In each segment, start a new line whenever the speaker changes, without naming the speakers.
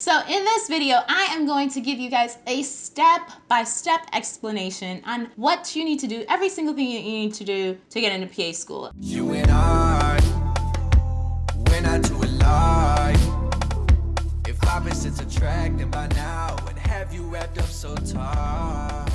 So in this video, I am going to give you guys a step-by-step -step explanation on what you need to do, every single thing you need to do to get into PA school. You and I, when I do if opposites by now, have you wrapped up so tight.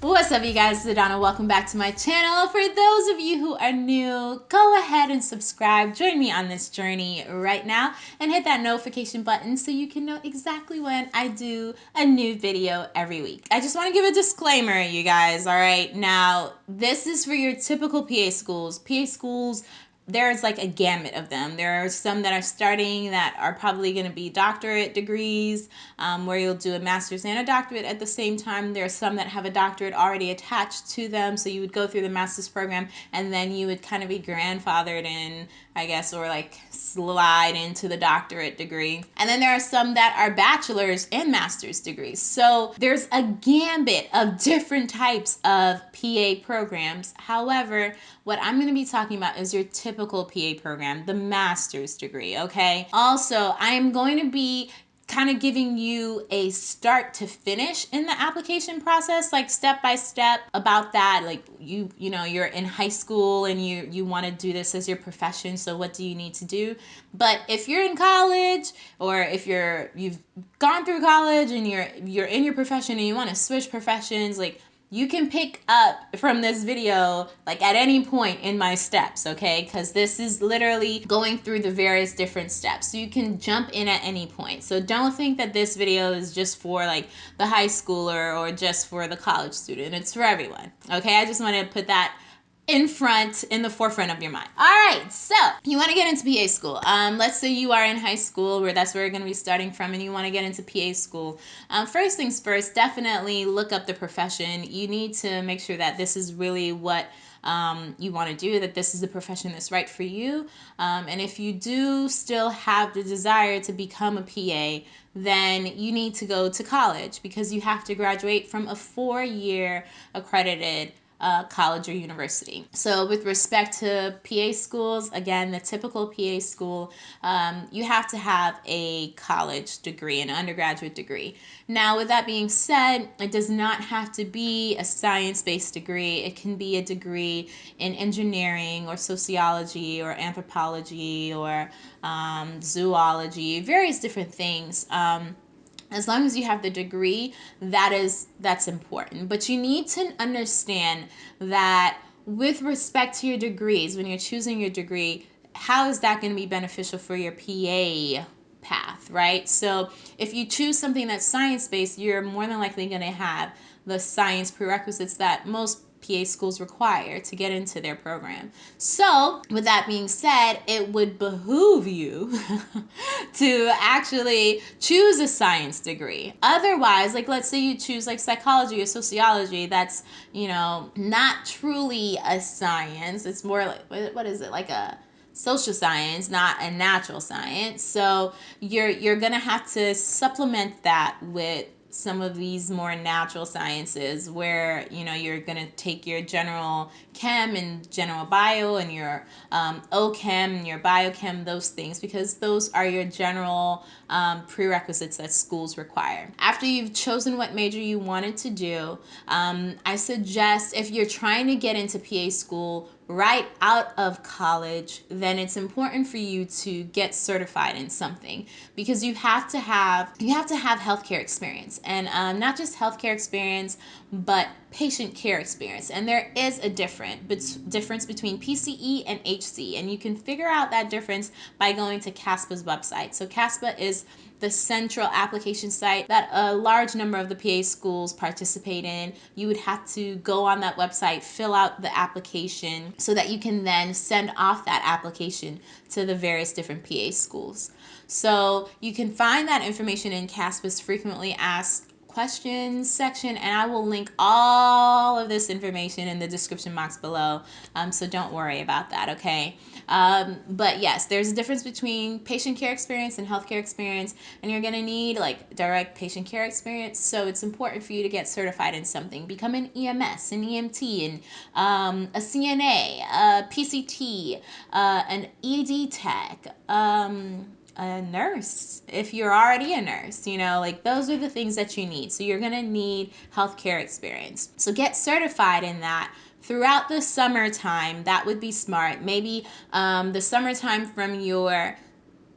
What's up you guys, it's Adana. Welcome back to my channel. For those of you who are new, go ahead and subscribe. Join me on this journey right now and hit that notification button so you can know exactly when I do a new video every week. I just want to give a disclaimer, you guys, all right? Now, this is for your typical PA schools. PA schools there's like a gamut of them. There are some that are starting that are probably going to be doctorate degrees, um, where you'll do a master's and a doctorate at the same time. There are some that have a doctorate already attached to them, so you would go through the master's program and then you would kind of be grandfathered in, I guess, or like slide into the doctorate degree. And then there are some that are bachelor's and master's degrees. So there's a gambit of different types of PA programs. However, what I'm going to be talking about is your typical PA program, the master's degree, okay? Also, I'm going to be kind of giving you a start to finish in the application process like step by step about that like you you know you're in high school and you you want to do this as your profession so what do you need to do but if you're in college or if you're you've gone through college and you're you're in your profession and you want to switch professions like you can pick up from this video like at any point in my steps okay? Because this is literally going through the various different steps. So you can jump in at any point. So don't think that this video is just for like the high schooler or just for the college student. It's for everyone okay? I just want to put that in front, in the forefront of your mind. All right, so you want to get into PA school. Um, let's say you are in high school, where that's where you're going to be starting from, and you want to get into PA school. Um, first things first, definitely look up the profession. You need to make sure that this is really what um, you want to do, that this is the profession that's right for you. Um, and if you do still have the desire to become a PA, then you need to go to college because you have to graduate from a four year accredited uh, college or university. So, with respect to PA schools, again, the typical PA school, um, you have to have a college degree, an undergraduate degree. Now, with that being said, it does not have to be a science based degree, it can be a degree in engineering or sociology or anthropology or um, zoology, various different things. Um, as long as you have the degree that is that's important. But you need to understand that with respect to your degrees when you're choosing your degree how is that going to be beneficial for your pa path right? So if you choose something that's science based you're more than likely going to have the science prerequisites that most PA schools require to get into their program. So, with that being said, it would behoove you to actually choose a science degree. Otherwise, like let's say you choose like psychology or sociology, that's, you know, not truly a science. It's more like what is it? Like a social science, not a natural science. So, you're you're going to have to supplement that with some of these more natural sciences where you know you're going to take your general chem and general bio and your um, ochem and your biochem those things because those are your general um, prerequisites that schools require. After you've chosen what major you wanted to do um, i suggest if you're trying to get into pa school right out of college, then it's important for you to get certified in something because you have to have you have to have healthcare experience and um, not just healthcare experience, but patient care experience. And there is a difference difference between PCE and HC, and you can figure out that difference by going to CASPA's website. So CASPA is the central application site that a large number of the PA schools participate in. You would have to go on that website, fill out the application so that you can then send off that application to the various different PA schools. So you can find that information in CASPA's frequently asked questions section and I will link all of this information in the description box below. Um, so don't worry about that, okay? Um, but yes, there's a difference between patient care experience and healthcare experience, and you're gonna need like direct patient care experience. So it's important for you to get certified in something. Become an EMS, an EMT, and um, a CNA, a PCT, uh, an ED tech. Um, a nurse if you're already a nurse you know like those are the things that you need. So you're going to need healthcare experience. So get certified in that throughout the summertime. That would be smart. Maybe um, the summertime from your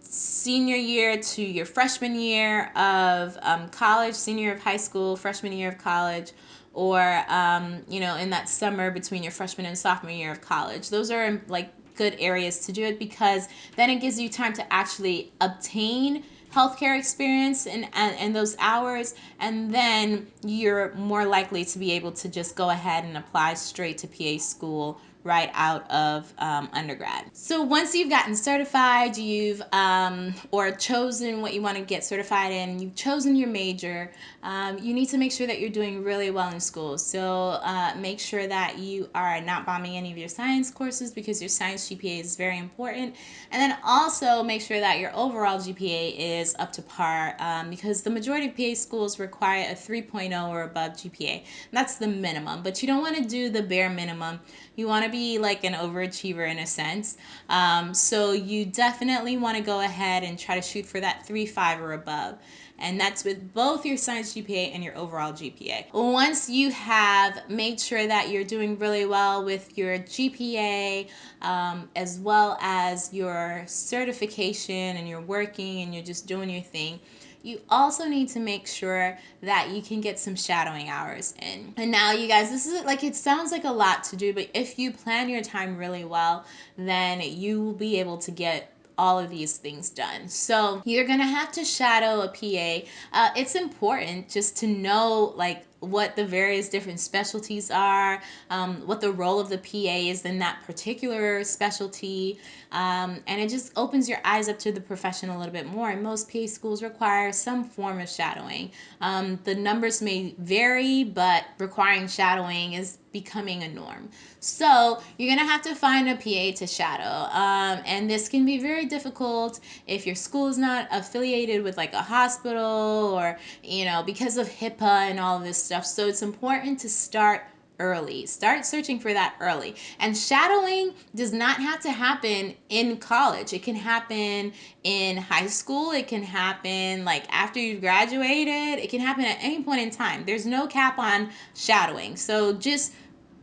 senior year to your freshman year of um, college senior of high school freshman year of college or um, you know in that summer between your freshman and sophomore year of college. Those are like good areas to do it because then it gives you time to actually obtain healthcare experience and, and, those hours and then you're more likely to be able to just go ahead and apply straight to PA school right out of um, undergrad. So once you've gotten certified, you've um, or chosen what you want to get certified in, you've chosen your major, um, you need to make sure that you're doing really well in school. So uh, make sure that you are not bombing any of your science courses because your science GPA is very important. And then also make sure that your overall GPA is up to par um, because the majority of PA schools require a 3.0 or above GPA. That's the minimum, but you don't want to do the bare minimum. You want to be like an overachiever in a sense. Um, so you definitely want to go ahead and try to shoot for that 3.5 or above and that's with both your science GPA and your overall GPA. Once you have made sure that you're doing really well with your GPA, um, as well as your certification and you're working and you're just doing your thing, you also need to make sure that you can get some shadowing hours in. And now, you guys, this is like it sounds like a lot to do, but if you plan your time really well, then you will be able to get all of these things done. So you're gonna have to shadow a PA. Uh, it's important just to know like what the various different specialties are, um, what the role of the PA is in that particular specialty, um, and it just opens your eyes up to the profession a little bit more. And most PA schools require some form of shadowing. Um, the numbers may vary, but requiring shadowing is becoming a norm. So you're gonna have to find a PA to shadow, um, and this can be very difficult if your school is not affiliated with like a hospital or you know because of HIPAA and all this stuff. So it's important to start early. Start searching for that early. And shadowing does not have to happen in college. It can happen in high school. It can happen like after you've graduated. It can happen at any point in time. There's no cap on shadowing. So just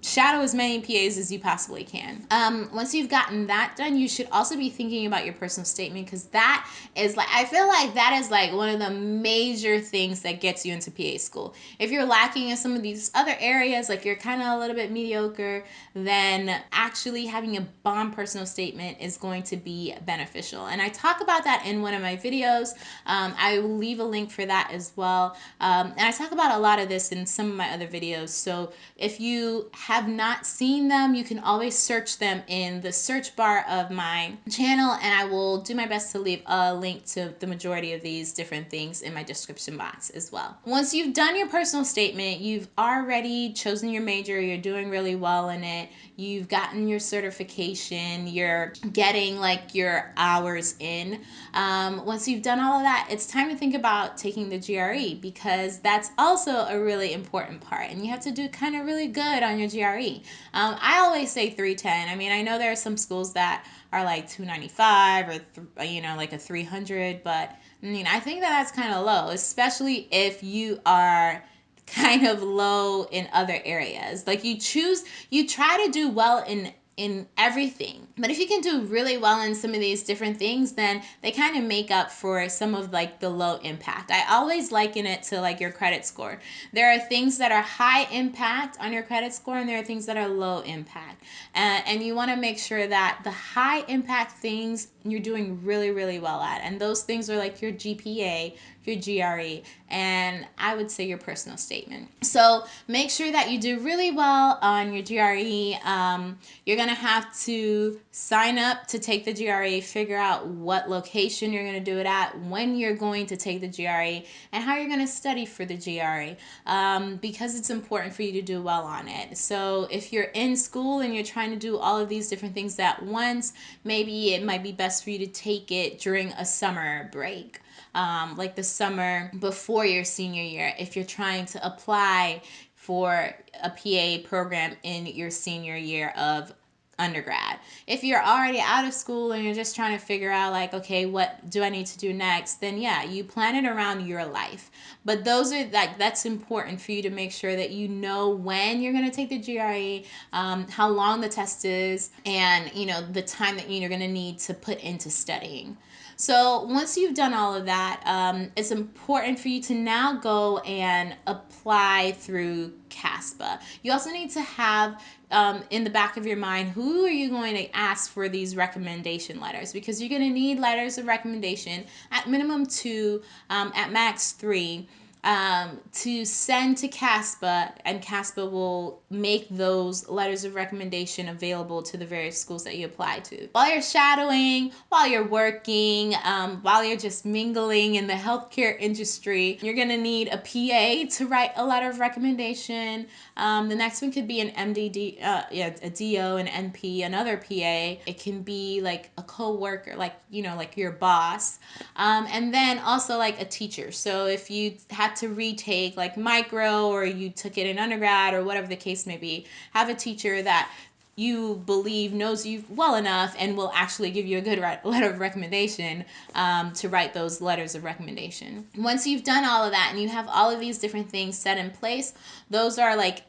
shadow as many PAs as you possibly can. Um, once you've gotten that done, you should also be thinking about your personal statement because that is like, I feel like that is like one of the major things that gets you into PA school. If you're lacking in some of these other areas, like you're kind of a little bit mediocre, then actually having a bomb personal statement is going to be beneficial. And I talk about that in one of my videos. Um, I will leave a link for that as well. Um, and I talk about a lot of this in some of my other videos. So if you have not seen them, you can always search them in the search bar of my channel and I will do my best to leave a link to the majority of these different things in my description box as well. Once you've done your personal statement, you've already chosen your major, you're doing really well in it, you've gotten your certification, you're getting like your hours in. Um, once you've done all of that, it's time to think about taking the GRE because that's also a really important part and you have to do kind of really good on your GRE GRE. Um, I always say 310. I mean, I know there are some schools that are like 295 or, th- you know, like a 300, but I mean, I think that that's kind of low, especially if you are kind of low in other areas. Like you choose, you try to do well in in everything. But if you can do really well in some of these different things, then they kind of make up for some of like the low impact. I always liken it to like your credit score. There are things that are high impact on your credit score and there are things that are low impact. Uh, and you want to make sure that the high impact things you're doing really, really well at. And those things are like your GPA, your GRE, and I would say your personal statement. So make sure that you do really well on your GRE. Um, you're going to have to sign up to take the GRE, figure out what location you're going to do it at, when you're going to take the GRE, and how you're going to study for the GRE um, because it's important for you to do well on it. So if you're in school and you're trying to do all of these different things at once, maybe it might be best for you to take it during a summer break. Um, like the summer before your senior year if you're trying to apply for a PA program in your senior year of undergrad. If you're already out of school and you're just trying to figure out like okay, what do I need to do next? Then yeah, you plan it around your life. But those are like that's important for you to make sure that you know when you're going to take the GRE, um, how long the test is, and you know the time that you're going to need to put into studying. So once you've done all of that, um, it's important for you to now go and apply through CASPA. You also need to have um, in the back of your mind who are you going to ask for these recommendation letters because you're going to need letters of recommendation at minimum two, um, at max three um, to send to CASPA, and CASPA will make those letters of recommendation available to the various schools that you apply to. While you're shadowing, while you're working, um, while you're just mingling in the healthcare industry, you're gonna need a PA to write a letter of recommendation. Um, the next one could be an MDD, uh, yeah, a DO, an NP, another PA. It can be like a co-worker, like you know, like your boss, um, and then also like a teacher. So if you have had to retake like micro or you took it in undergrad or whatever the case may be, have a teacher that you believe knows you well enough and will actually give you a good letter of recommendation um, to write those letters of recommendation. Once you've done all of that and you have all of these different things set in place, those are like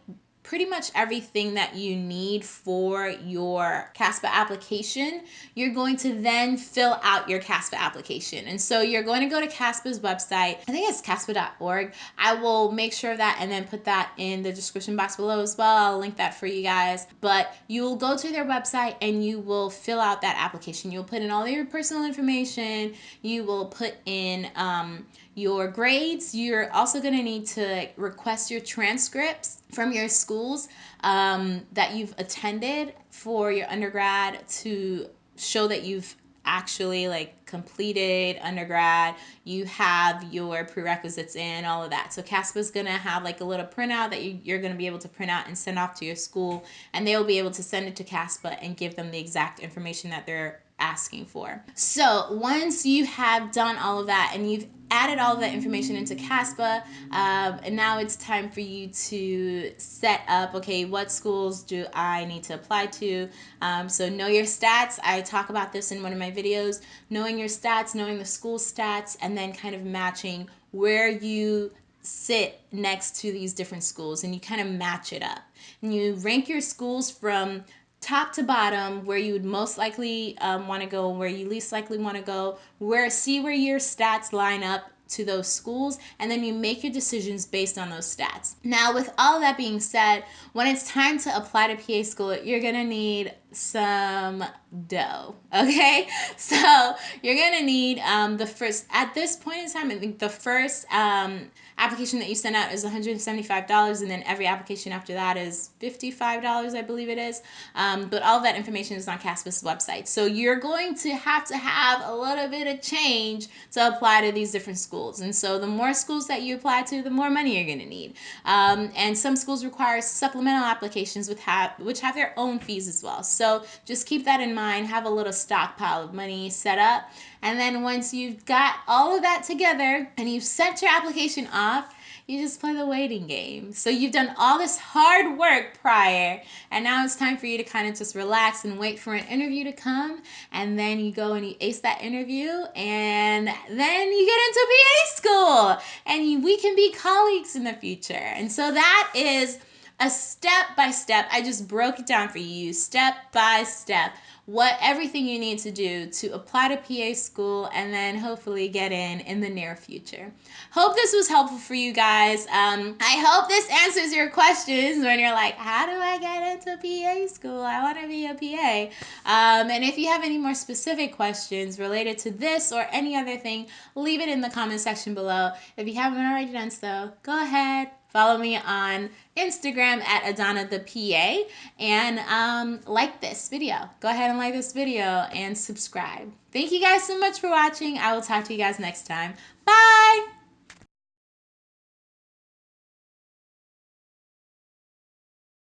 pretty much everything that you need for your CASPA application, you're going to then fill out your CASPA application. And so you're going to go to CASPA's website. I think it's caspa.org. I will make sure of that and then put that in the description box below as well. I'll link that for you guys. But you will go to their website and you will fill out that application. You'll put in all your personal information. You will put in um, your grades. You're also going to need to request your transcripts from your schools um, that you've attended for your undergrad to show that you've actually like completed undergrad you have your prerequisites in all of that so caspa's going to have like a little printout that you, you're going to be able to print out and send off to your school and they'll be able to send it to caspa and give them the exact information that they're asking for so once you have done all of that and you've added all of that information into CASPA, um, and now it's time for you to set up, okay, what schools do I need to apply to? Um, so know your stats. I talk about this in one of my videos. Knowing your stats, knowing the school stats, and then kind of matching where you sit next to these different schools and you kind of match it up. And you rank your schools from top to bottom where you would most likely um, want to go where you least likely want to go where see where your stats line up to those schools and then you make your decisions based on those stats. Now with all that being said when it's time to apply to pa school you're going to need some dough okay? So you're gonna need um, the first at this point in time i think the first um, application that you send out is $175 and then every application after that is $55 i believe it is. Um, but all that information is on caspa's website. So you're going to have to have a little bit of change to apply to these different schools. And so the more schools that you apply to the more money you're going to need. Um, and some schools require supplemental applications with have which have their own fees as well so just keep that in mind. Have a little stockpile of money set up. And then once you've got all of that together and you've sent your application off, you just play the waiting game. So you've done all this hard work prior, and now it's time for you to kind of just relax and wait for an interview to come. And then you go and you ace that interview, and then you get into PA school, and you, we can be colleagues in the future. And so that is a step by step. I just broke it down for you, step by step, what everything you need to do to apply to PA school and then hopefully get in in the near future. Hope this was helpful for you guys. Um, I hope this answers your questions when you're like, how do I get into PA school? I want to be a PA. Um, and if you have any more specific questions related to this or any other thing, leave it in the comment section below. If you haven't already done so, go ahead, Follow me on Instagram at Adana the PA and um, like this video. Go ahead and like this video and subscribe. Thank you guys so much for watching. I will talk to you guys next time. Bye.